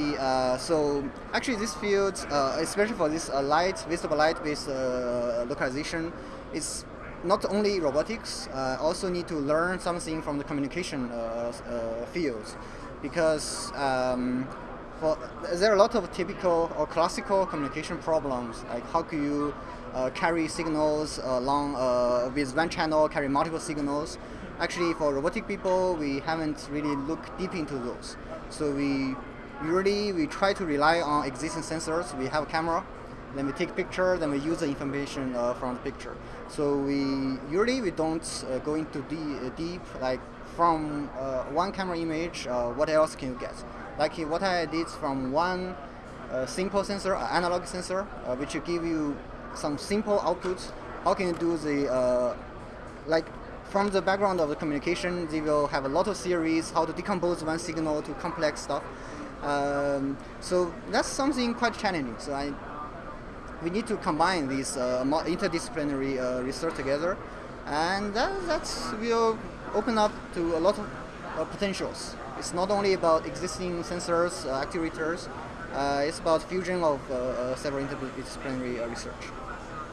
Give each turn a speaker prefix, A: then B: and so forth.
A: Uh, so actually this field, uh, especially for this uh, light, visible light-based uh, localization, is not only robotics, uh, also need to learn something from the communication uh, fields because um, for, there are a lot of typical or classical communication problems like how can you carry signals along with one channel, carry multiple signals. Actually, for robotic people, we haven't really looked deep into those. So we usually we try to rely on existing sensors. We have a camera, then we take picture, then we use the information uh, from the picture. So we usually we don't uh, go into de deep like from uh, one camera image. Uh, what else can you get? Like what I did from one uh, simple sensor, analog sensor, uh, which give you some simple outputs. How can you do the like from the background of the communication, they will have a lot of theories how to decompose one signal to complex stuff. Um, so that's something quite challenging. So I, we need to combine these uh, interdisciplinary uh, research together, and that that's will open up to a lot of uh, potentials. It's not only about existing sensors, uh, actuators. Uh, it's about fusion of uh, several interdisciplinary research.